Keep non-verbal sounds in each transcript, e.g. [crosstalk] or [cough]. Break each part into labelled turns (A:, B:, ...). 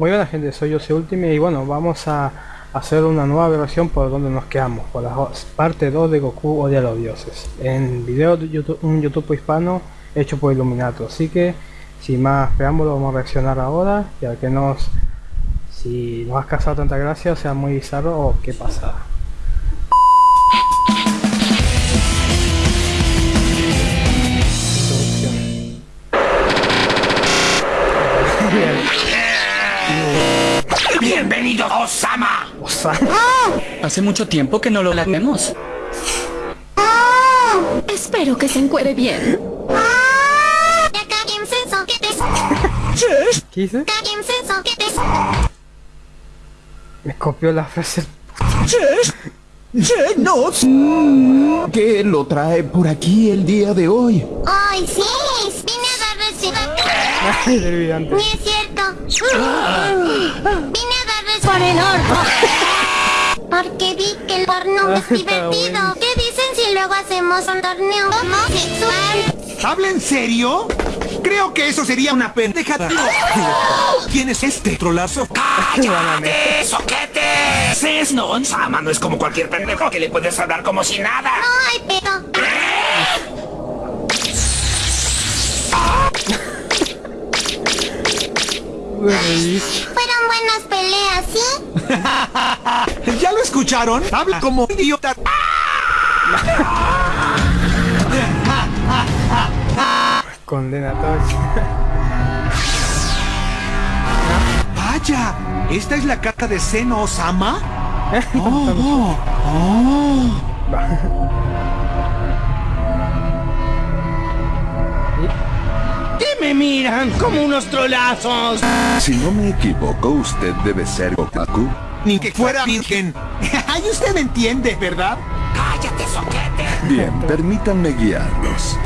A: Muy buena gente, soy yo Ultimate y bueno, vamos a hacer una nueva versión por donde nos quedamos, por la parte 2 de Goku Odia a los Dioses, en video de YouTube, un YouTube hispano hecho por Illuminato, así que sin más preámbulos vamos a reaccionar ahora, ya que nos si nos has causado tanta gracia, sea muy bizarro o qué pasa.
B: Hace mucho tiempo que no lo vemos.
C: Espero que se encuere bien.
A: ¿Qué hice? Me copió la frase.
D: no. ¿Qué lo trae por aquí el día de hoy?
E: ¡Ay, sí! Vine a darles Ni es cierto. Vine a darles por el horno. [laughs] Porque vi que el horno es divertido. ¿Qué dicen si luego hacemos un torneo homosexual?
F: ¿Habla en serio? Creo que eso sería una pendeja. ¿Quién es este trolazo? [laughs] ¡Cállate, soquete! ¿Es no? Sama no es como cualquier pendejo que le puedes hablar como si nada.
E: No hay pedo.
F: ¿Ya lo escucharon? Habla como idiota.
A: Condenatorio.
F: Vaya, ¿esta es la carta de Seno Osama? [laughs] Oh, oh, oh. [laughs]
G: ¿Qué me miran como unos trolazos?
D: Si no me equivoco, usted debe ser Goku.
F: Ni que fuera virgen. [laughs] Ay, usted me entiende, ¿verdad? ¡Cállate, soquete!
D: Bien, permítanme guiarlos.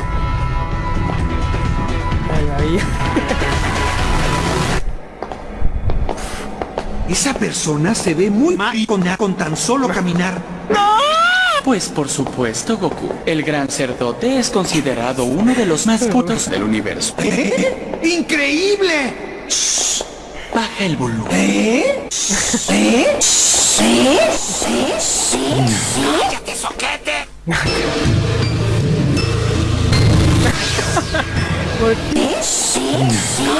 F: Esa persona se ve muy maricona con tan solo caminar.
B: Pues por supuesto, Goku. El gran cerdote es considerado uno de los más putos del universo.
F: ¿Eh? [laughs] ¡Increíble!
B: Baja el volumen.
F: ¿Eh? ¿Eh? ¿Eh? ¡Cállate, soquete!
A: ¿Por qué?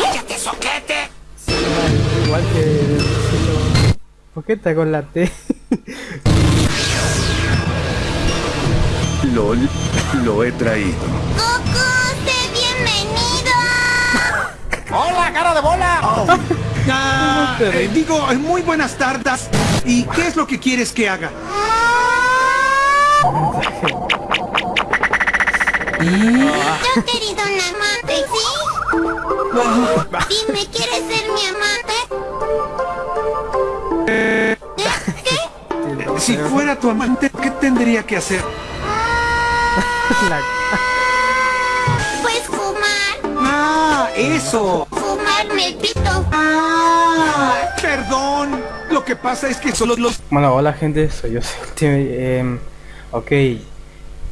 F: ¡Cállate, soquete!
A: Igual que... ¿Por qué está con la T?
D: LOL, lo he traído.
E: Goku, sé bienvenido.
F: ¡Hola, cara de bola! [laughs] Ah, eh, digo, eh, muy buenas tardes. ¿Y qué es lo que quieres que haga?
E: Yo he querido un amante, ¿sí? Dime, ¿quieres ser mi amante? ¿Eh? ¿Qué?
F: Si fuera tu amante, ¿qué tendría que hacer?
E: Pues fumar.
F: ¡Ah, eso!
E: Fumarme el pito.
F: ¡Ah! Perdón. Lo que pasa es que solo los...
A: Bueno, hola gente, soy yo. [laughs] Em, ok,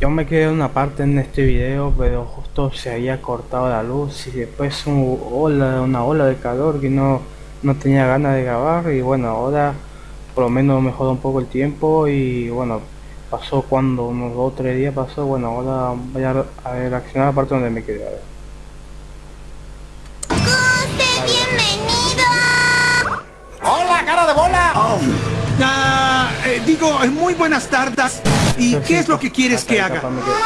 A: yo me quedé en una parte en este video, pero justo se había cortado la luz y después un ola, una ola de calor que no, no tenía ganas de grabar y bueno, ahora por lo menos mejoró un poco el tiempo y bueno, pasó cuando unos dos o tres días pasó, bueno, ahora voy a, a reaccionar a la parte donde me quedé. a ver.
E: Bienvenido.
F: ¡Hola, cara de bola! Ah, eh, digo, eh, muy buenas tardes. ¿Y qué es lo que quieres que haga?
A: Quedé.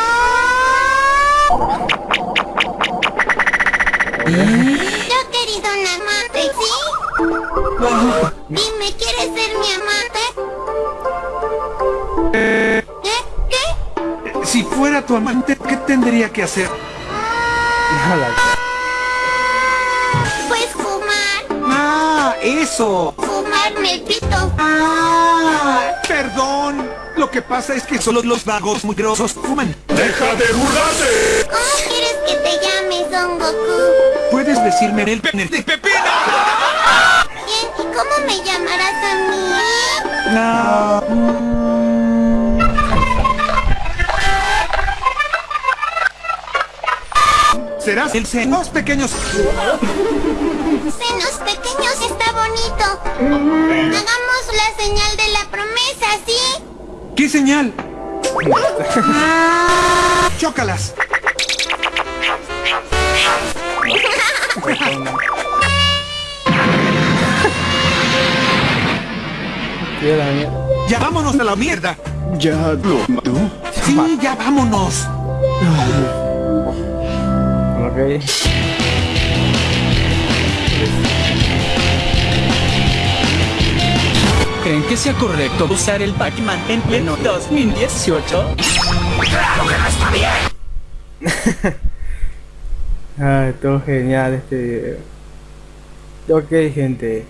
E: Yo he querido un amante, ¿sí? Dime, ¿quieres ser mi amante?
F: Fuera tu amante, ¿qué tendría que hacer?
A: La-
E: Pues fumar.
F: ¡Ah, eso!
E: Fumarme el pito.
F: ¡Ah! Perdón. Lo que pasa es que solo los vagos muy grosos fuman. ¡Deja de burlarte!
E: ¿Cómo quieres que te llame Son Goku?
F: ¿Puedes decirme el pene de pepino?
E: Bien, ¿y cómo me llamarás a mí?
F: No. Serás el senos pequeños.
E: Senos pequeños está bonito. Hagamos la señal de la promesa, ¿sí?
F: ¿Qué señal? ¡Chócalas! ¡Ya vámonos a la mierda!
D: ¿Ya lo mató?
F: ¡Sí, ya vámonos!
A: Ok.
B: ¿Creen que sea correcto usar el Pac-Man en pleno 2018? [laughs]
A: Ay, todo genial este video. Ok gente,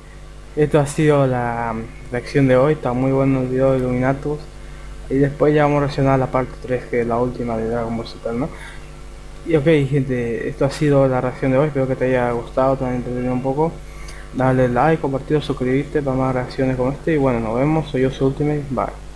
A: esto ha sido la reacción de hoy, está muy bueno el video de Illuminatus. Y después ya vamos a reaccionar a la parte 3 que es la última de Dragon Ball Z, ¿no? Y ok gente, esto ha sido la reacción de hoy, espero que te haya gustado, te haya entretenido un poco. Dale like, compartir, suscribirte para más reacciones como este y bueno, nos vemos, soy yo, su Ultimate, bye.